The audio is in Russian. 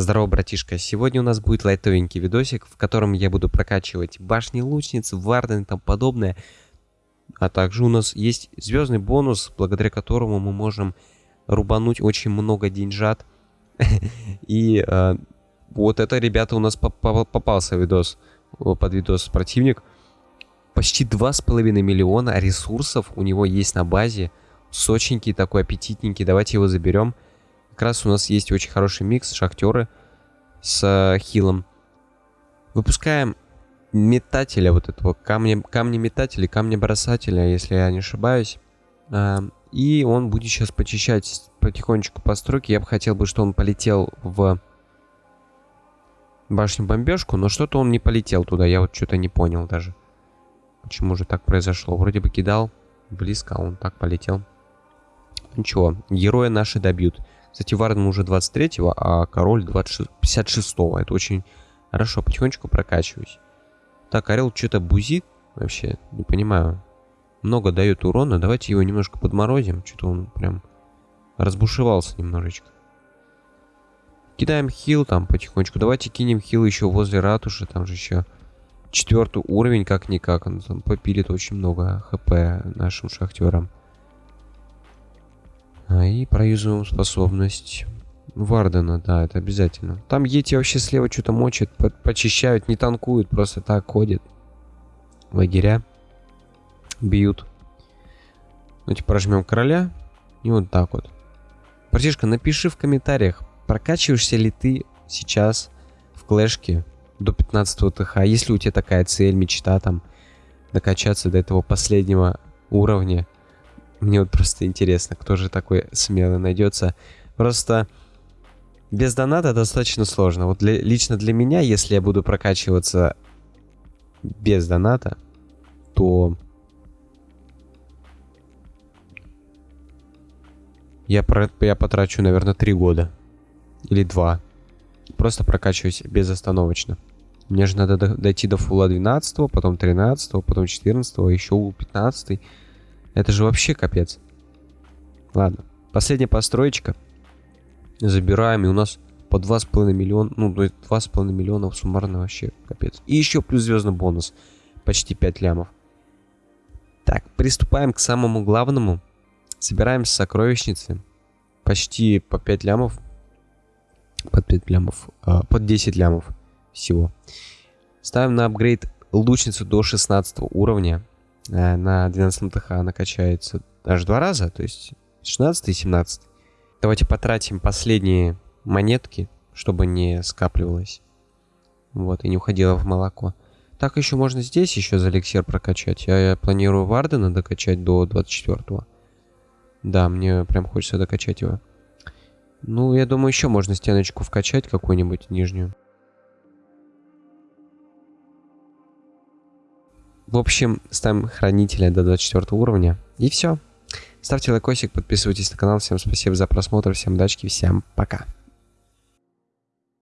Здорово, братишка. Сегодня у нас будет лайтовенький видосик, в котором я буду прокачивать башни лучниц, варден и тому подобное. А также у нас есть звездный бонус, благодаря которому мы можем рубануть очень много деньжат. И э, вот это, ребята, у нас попался видос, под видос противник. Почти 2,5 миллиона ресурсов у него есть на базе. Сочненький такой, аппетитненький. Давайте его заберем. Как раз у нас есть очень хороший микс, шахтеры с э, хилом. Выпускаем метателя вот этого, камня, камня метателя, камня бросателя, если я не ошибаюсь. А, и он будет сейчас почищать потихонечку постройки. Я бы хотел бы, что он полетел в башню бомбежку, но что-то он не полетел туда. Я вот что-то не понял даже. Почему же так произошло? Вроде бы кидал близко, а он так полетел. Ничего, героя наши добьют. Кстати, Варден уже 23-го, а король 56-го. Это очень хорошо. Потихонечку прокачиваюсь. Так, Орел что-то бузит. Вообще, не понимаю. Много дает урона. Давайте его немножко подморозим. Что-то он прям разбушевался немножечко. Кидаем хил там потихонечку. Давайте кинем хил еще возле ратуши. Там же еще четвертый уровень, как-никак. Он там попилит очень много хп нашим шахтерам. А, и проюзуем способность Вардена, да, это обязательно. Там Ети вообще слева что-то мочат, по почищают, не танкуют, просто так ходят. Лагеря бьют. Давайте прожмем короля. И вот так вот. Братишка, напиши в комментариях, прокачиваешься ли ты сейчас в клэшке до 15 ТХ. Если у тебя такая цель, мечта там, докачаться до этого последнего уровня. Мне вот просто интересно, кто же такой смелый найдется. Просто без доната достаточно сложно. Вот для, лично для меня, если я буду прокачиваться без доната, то я, про, я потрачу, наверное, 3 года. Или 2. Просто прокачиваюсь безостановочно. Мне же надо до, дойти до фула 12, потом 13, потом 14, еще у 15. Это же вообще капец. Ладно. Последняя построечка. Забираем, и у нас по 2,5 миллиона, ну, 2,5 миллиона суммарно вообще капец. И еще плюс звездный бонус. Почти 5 лямов. Так, приступаем к самому главному. Собираем сокровищницы. Почти по 5 лямов. Под 5 лямов. Э, под 10 лямов всего. Ставим на апгрейд лучницу до 16 уровня. Э, на 12 ТХ она качается аж два раза, то есть 16 и 17. Давайте потратим последние монетки, чтобы не скапливалось. Вот, и не уходило в молоко. Так еще можно здесь еще за эликсир прокачать. Я, я планирую Вардена докачать до 24 -го. Да, мне прям хочется докачать его. Ну, я думаю, еще можно стеночку вкачать какую-нибудь нижнюю. В общем, ставим хранителя до 24 уровня. И все. Ставьте лайкосик, подписывайтесь на канал. Всем спасибо за просмотр, всем удачи, всем пока.